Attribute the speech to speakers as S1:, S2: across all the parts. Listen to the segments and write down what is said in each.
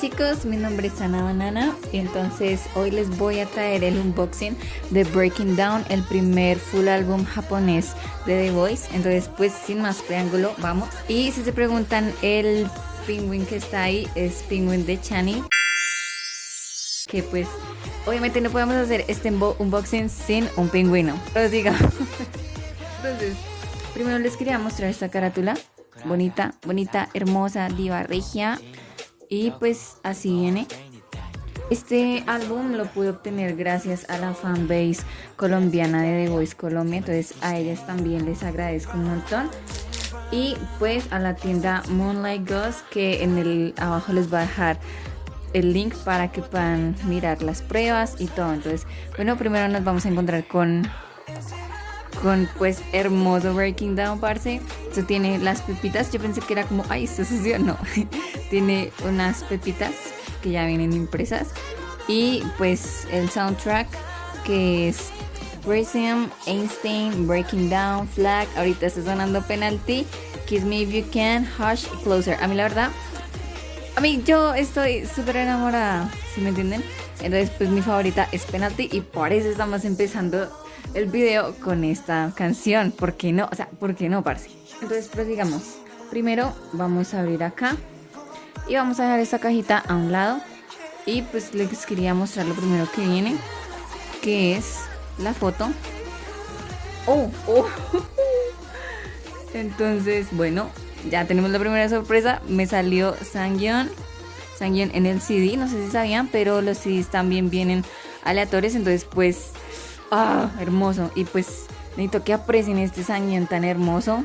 S1: chicos, mi nombre es Ana Banana y entonces hoy les voy a traer el unboxing de Breaking Down, el primer full álbum japonés de The Voice. Entonces pues sin más preámbulo, vamos. Y si se preguntan, el pingüín que está ahí es pingüín de Chani. Que pues obviamente no podemos hacer este unboxing sin un pingüino. Os digo. Entonces, primero les quería mostrar esta carátula. Bonita, bonita, hermosa, diva regia. Y pues así viene. Este álbum lo pude obtener gracias a la fanbase colombiana de The Voice Colombia, entonces a ellas también les agradezco un montón. Y pues a la tienda Moonlight Ghost que en el abajo les va a dejar el link para que puedan mirar las pruebas y todo. Entonces, bueno, primero nos vamos a encontrar con con pues hermoso Breaking Down, parce. Esto tiene las pepitas. Yo pensé que era como, ay, esto sucio. No, tiene unas pepitas que ya vienen impresas. Y pues el soundtrack que es Prism, Einstein, Breaking Down, Flag. Ahorita está sonando Penalty, Kiss Me If You Can, Hush, Closer. A mí la verdad, a mí yo estoy súper enamorada, si me entienden. Entonces pues mi favorita es Penalty y por eso estamos empezando el video con esta canción. ¿Por qué no? O sea, ¿por qué no, parce? Entonces, prosigamos. Primero vamos a abrir acá y vamos a dejar esta cajita a un lado. Y pues les quería mostrar lo primero que viene, que es la foto. Oh, oh. Entonces, bueno, ya tenemos la primera sorpresa. Me salió Sangyeon. Sangyeon en el CD, no sé si sabían, pero los CDs también vienen aleatorios. Entonces, pues Ah, hermoso. Y pues necesito que aprecien este Sangyeon tan hermoso.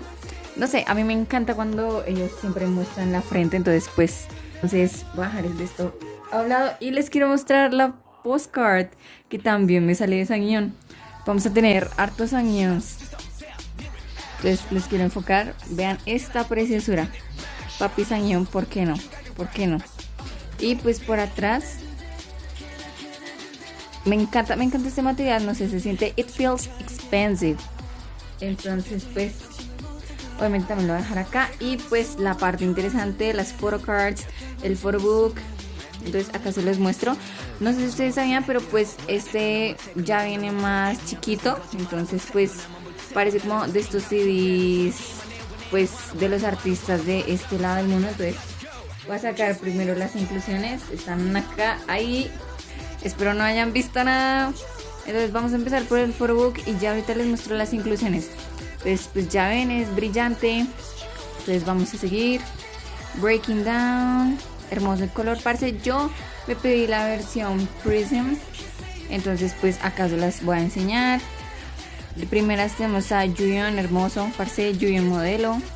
S1: No sé, a mí me encanta cuando ellos siempre muestran la frente. Entonces, pues, entonces a dejar esto a un lado. Y les quiero mostrar la postcard que también me sale de Sangyeon. Vamos a tener hartos Sangyeons. Entonces, les quiero enfocar. Vean esta preciosura. Papi Sangyeon, ¿por qué no? ¿Por qué no? Y pues por atrás me encanta, me encanta este material, no sé, se siente, it feels expensive. Entonces, pues, obviamente también lo voy a dejar acá. Y pues la parte interesante, las photocards, el photobook. Entonces acá se les muestro. No sé si ustedes sabían, pero pues este ya viene más chiquito. Entonces pues parece como de estos CDs, pues de los artistas de este lado del mundo. Entonces voy a sacar primero las inclusiones. Están acá, ahí Espero no hayan visto nada. Entonces vamos a empezar por el photobook y ya ahorita les muestro las inclusiones. Pues, pues ya ven, es brillante. Entonces vamos a seguir. Breaking Down. Hermoso el color. Parce, yo me pedí la versión Prism. Entonces pues acá se las voy a enseñar. De primeras tenemos a Julian, hermoso. Parce, Julian modelo.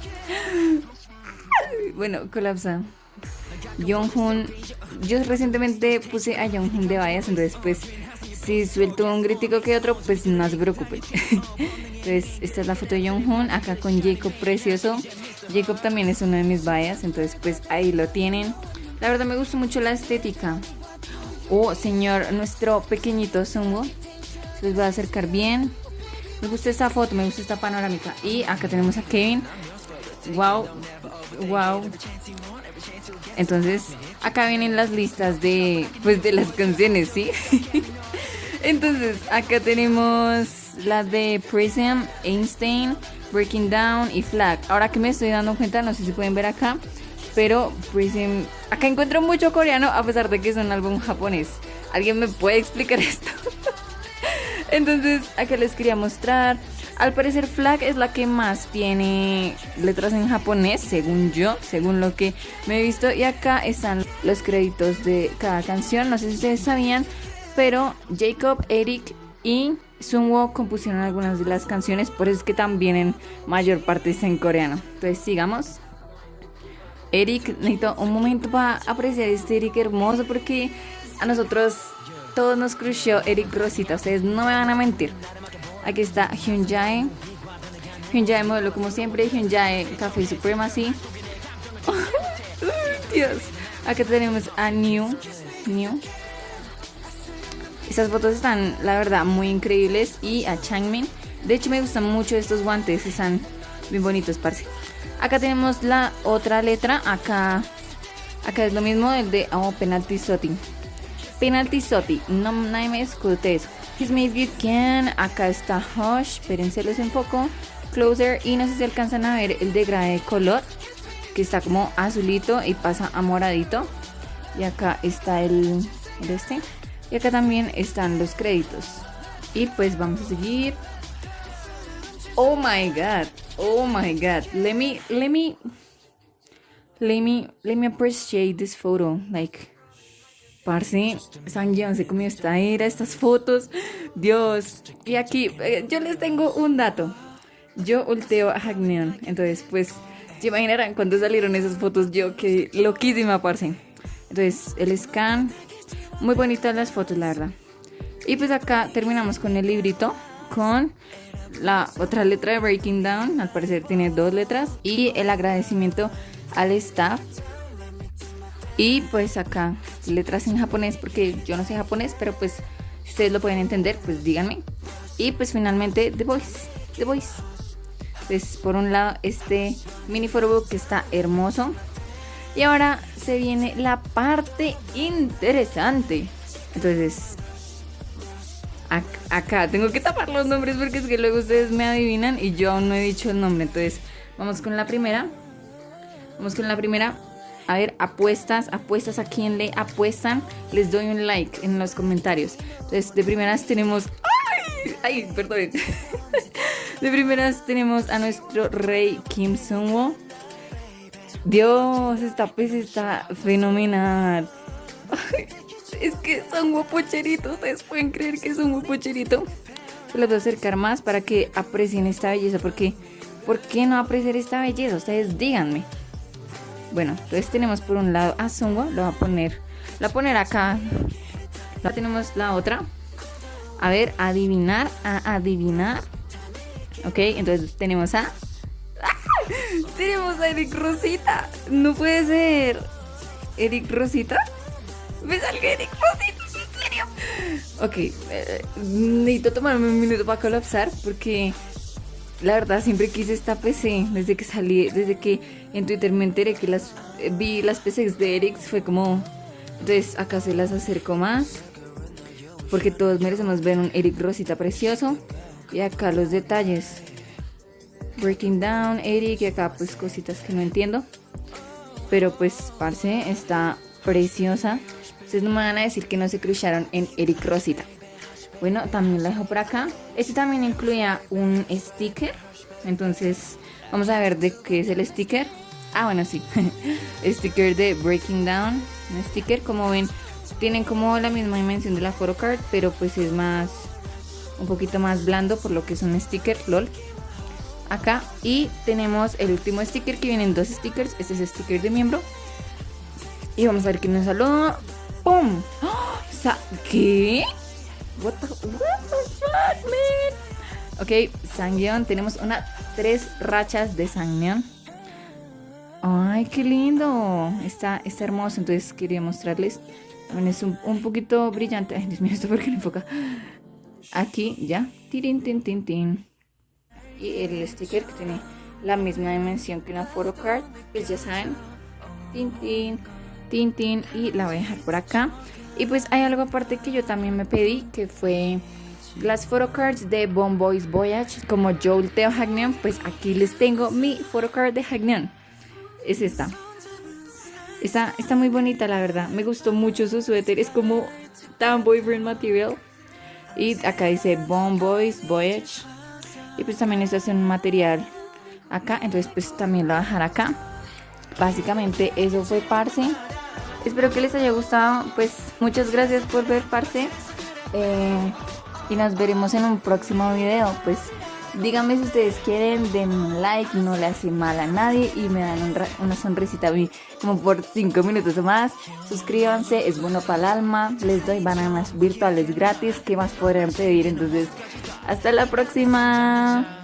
S1: Bueno, colapsa. Jonghoon. Yo recientemente puse a Jonghoon de vallas, entonces pues si suelto un crítico que otro, pues no se preocupen. entonces esta es la foto de Jonghoon, acá con Jacob precioso. Jacob también es uno de mis vallas, entonces pues ahí lo tienen. La verdad me gusta mucho la estética. Oh, señor, nuestro pequeñito Sungo. Les voy a acercar bien. Me gusta esta foto, me gusta esta panorámica. Y acá tenemos a Kevin. Wow, wow. Entonces, acá vienen las listas de, pues, de las canciones, ¿sí? Entonces, acá tenemos las de Prism, Einstein, Breaking Down y Flag. Ahora que me estoy dando cuenta, no sé si pueden ver acá, pero Prism... Acá encuentro mucho coreano a pesar de que es un álbum japonés. ¿Alguien me puede explicar esto? Entonces, acá les quería mostrar al parecer Flag es la que más tiene letras en japonés, según yo, según lo que me he visto. Y acá están los créditos de cada canción. No sé si ustedes sabían, pero Jacob, Eric y Sunwoo compusieron algunas de las canciones. Por eso es que también en mayor parte está en coreano. Entonces sigamos. Eric, necesito un momento para apreciar este Eric hermoso porque a nosotros todos nos crusheó Eric Rosita. Ustedes no me van a mentir. Aquí está Hyunjae. Hyunjae modelo como siempre. Hyunjae Café Supremacy. Dios. Aquí tenemos a New. New. Estas fotos están, la verdad, muy increíbles. Y a Changmin. De hecho, me gustan mucho estos guantes. Están bien bonitos, parce. Acá tenemos la otra letra. Acá, Acá es lo mismo el de oh, Penalty Soti. Penalty Soti, no me discute eso. His If You Can, acá está Hush, espérense los enfoco. Closer y no sé si alcanzan a ver el degrade de color que está como azulito y pasa a moradito. Y acá está el, el este. Y acá también están los créditos. Y pues vamos a seguir. Oh my god. Oh my god. Let me let me let me let me appreciate this photo. Like Parce, San se comió esta era, estas fotos. Dios. Y aquí eh, yo les tengo un dato. Yo ulteo a Hagneon. Entonces, pues, se imaginarán cuando salieron esas fotos. Yo que loquísima, parce. Entonces, el scan. Muy bonitas las fotos, la verdad. Y pues acá terminamos con el librito. Con la otra letra de Breaking Down. Al parecer tiene dos letras. Y el agradecimiento al staff. Y pues acá letras en japonés porque yo no sé japonés, pero pues si ustedes lo pueden entender, pues díganme. Y pues finalmente The Voice. The Voice. Pues por un lado este mini photobook que está hermoso. Y ahora se viene la parte interesante. Entonces, acá tengo que tapar los nombres porque es que luego ustedes me adivinan y yo aún no he dicho el nombre. Entonces, vamos con la primera. Vamos con la primera. A ver, apuestas, apuestas a quién le apuestan. Les doy un like en los comentarios. Entonces, de primeras tenemos. ¡Ay! ¡Ay! Perdón. De primeras tenemos a nuestro rey Kim Sung-woo Dios, esta pez está fenomenal. es que son guapocheritos. Ustedes pueden creer que es un guapocherito. Se los voy a acercar más para que aprecien esta belleza. Porque, ¿por qué no apreciar esta belleza? Ustedes díganme. Bueno, entonces tenemos por un lado a Sungwo. Lo voy a poner. Lo voy a poner acá. Ya tenemos la otra. A ver, adivinar. A adivinar. Ok, entonces tenemos a tenemos a Eric Rosita. No puede ser. ¿Eric Rosita? ¿Me salió Eric Rosita? ¿En serio? Ok, eh, necesito tomarme un minuto para colapsar porque la verdad siempre quise esta PC. Desde que salí, desde que en Twitter me enteré que las eh, vi las PCs de Eric, fue como. Entonces acá se las acerco más. Porque todos merecemos ver un Eric Rosita precioso. Y acá los detalles. Breaking Down, Eric, y acá pues cositas que no entiendo. Pero pues, parce, está preciosa. Ustedes no me van a decir que no se cruzaron en Eric Rosita. Bueno, también la dejo por acá. Este también incluía un sticker. Entonces, vamos a ver de qué es el sticker. Ah, bueno, sí. sticker de Breaking Down. Un sticker, como ven, tienen como la misma dimensión de la photocard, pero pues es más, un poquito más blando por lo que es un sticker, lol acá y tenemos el último sticker que vienen dos stickers este es el sticker de miembro y vamos a ver quién nos saludó ¡Pum! ¿qué? What the, fuck, man? ok, Sangyeon tenemos una tres rachas de Sangyeon ay, qué lindo. Está, está hermoso, entonces quería mostrarles. También es un, un poquito brillante. Ay, Dios mío, esto porque no enfoca. Aquí, ya, tirin, tin, tin, tin. Y el sticker que tiene la misma dimensión que una photocard pues ya saben. Tin tin tin y la voy a dejar por acá. Y pues hay algo aparte que yo también me pedí que fue las photocards de Bon Boys Voyage. Como yo ulteo Hagneon pues aquí les tengo mi photocard de Hagneon. Es esta. Está, está muy bonita la verdad. Me gustó mucho su suéter. Es como tan boyfriend material. Y acá dice Bon Boys Voyage. Y pues también este es un material acá. Entonces pues también lo voy a dejar acá. Básicamente eso fue Parce espero que les haya gustado. Pues muchas gracias por ver Parce. Eh, y nos veremos en un próximo video. Pues díganme si ustedes quieren den un like no le hace mal a nadie y me dan una sonrisita a mí como por 5 minutos o más. Suscríbanse es bueno para el alma. Les doy bananas virtuales gratis. ¿qué más podrían pedir? entonces hasta la próxima.